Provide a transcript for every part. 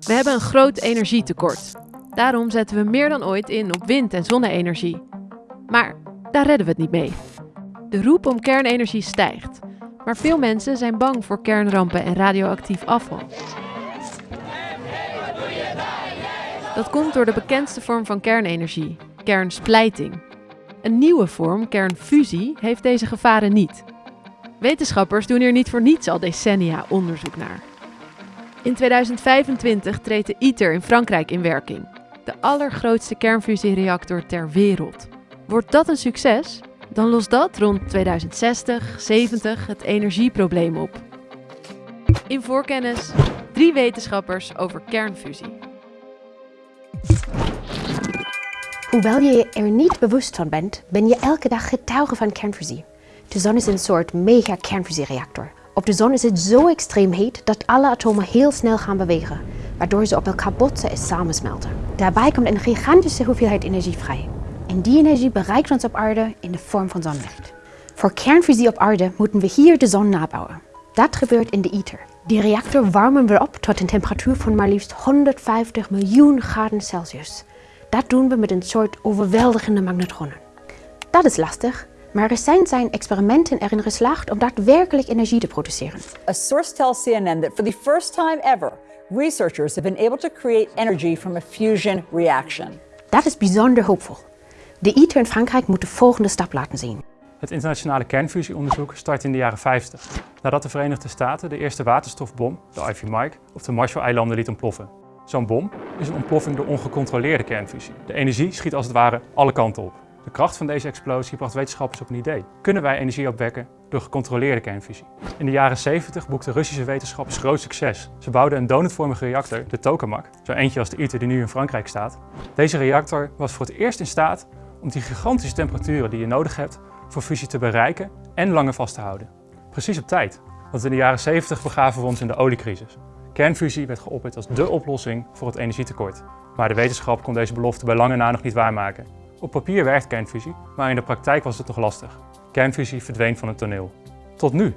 We hebben een groot energietekort. Daarom zetten we meer dan ooit in op wind- en zonne-energie. Maar daar redden we het niet mee. De roep om kernenergie stijgt. Maar veel mensen zijn bang voor kernrampen en radioactief afval. Dat komt door de bekendste vorm van kernenergie, kernsplijting. Een nieuwe vorm, kernfusie, heeft deze gevaren niet. Wetenschappers doen hier niet voor niets al decennia onderzoek naar. In 2025 treedt de ITER in Frankrijk in werking. De allergrootste kernfusiereactor ter wereld. Wordt dat een succes? Dan lost dat rond 2060, 70 het energieprobleem op. In voorkennis drie wetenschappers over kernfusie. Hoewel je er niet bewust van bent, ben je elke dag getuige van kernfusie. De zon is een soort mega-kernfusiereactor. Op de zon is het zo extreem heet dat alle atomen heel snel gaan bewegen, waardoor ze op elkaar botsen en samensmelten. Daarbij komt een gigantische hoeveelheid energie vrij. En die energie bereikt ons op aarde in de vorm van zonlicht. Voor kernfusie op aarde moeten we hier de zon nabouwen. Dat gebeurt in de ITER. Die reactor warmen we op tot een temperatuur van maar liefst 150 miljoen graden Celsius. Dat doen we met een soort overweldigende magnetronen. Dat is lastig, maar recent zijn experimenten erin geslaagd om daadwerkelijk energie te produceren. A source tells CNN that for the first time ever, researchers have been able to create energy from a fusion reaction. Dat is bijzonder hoopvol. De ITER in Frankrijk moet de volgende stap laten zien. Het internationale kernfusieonderzoek start in de jaren 50, nadat de Verenigde Staten de eerste waterstofbom, de Ivy Mike, op de Marshall-eilanden liet ontploffen. Zo'n bom is een ontploffing door ongecontroleerde kernfusie. De energie schiet als het ware alle kanten op. De kracht van deze explosie bracht wetenschappers op een idee. Kunnen wij energie opwekken door gecontroleerde kernfusie? In de jaren 70 boekten Russische wetenschappers groot succes. Ze bouwden een donutvormige reactor, de tokamak, zo eentje als de ITER die nu in Frankrijk staat. Deze reactor was voor het eerst in staat om die gigantische temperaturen die je nodig hebt voor fusie te bereiken en langer vast te houden. Precies op tijd, want in de jaren 70 begaven we ons in de oliecrisis. Kernfusie werd geopperd als dé oplossing voor het energietekort. Maar de wetenschap kon deze belofte bij lange na nog niet waarmaken. Op papier werkt kernfusie, maar in de praktijk was het nog lastig. Kernfusie verdween van het toneel. Tot nu,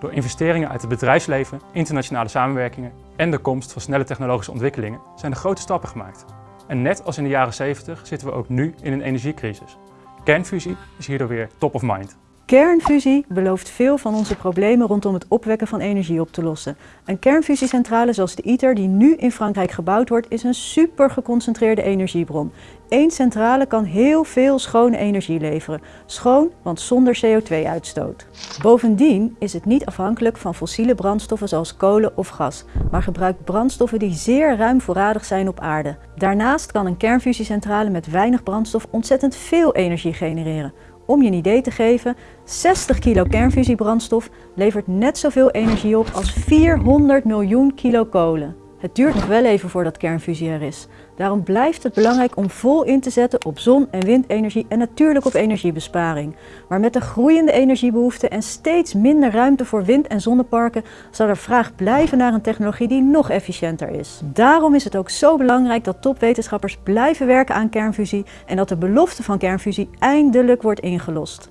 door investeringen uit het bedrijfsleven, internationale samenwerkingen en de komst van snelle technologische ontwikkelingen zijn er grote stappen gemaakt. En net als in de jaren 70 zitten we ook nu in een energiecrisis. Kernfusie is hierdoor weer top of mind. Kernfusie belooft veel van onze problemen rondom het opwekken van energie op te lossen. Een kernfusiecentrale zoals de ITER die nu in Frankrijk gebouwd wordt is een super geconcentreerde energiebron. Eén centrale kan heel veel schone energie leveren. Schoon, want zonder CO2-uitstoot. Bovendien is het niet afhankelijk van fossiele brandstoffen zoals kolen of gas, maar gebruikt brandstoffen die zeer ruim voorradig zijn op aarde. Daarnaast kan een kernfusiecentrale met weinig brandstof ontzettend veel energie genereren. Om je een idee te geven, 60 kilo kernfusiebrandstof levert net zoveel energie op als 400 miljoen kilo kolen. Het duurt nog wel even voordat kernfusie er is. Daarom blijft het belangrijk om vol in te zetten op zon- en windenergie en natuurlijk op energiebesparing. Maar met de groeiende energiebehoefte en steeds minder ruimte voor wind- en zonneparken zal er vraag blijven naar een technologie die nog efficiënter is. Daarom is het ook zo belangrijk dat topwetenschappers blijven werken aan kernfusie en dat de belofte van kernfusie eindelijk wordt ingelost.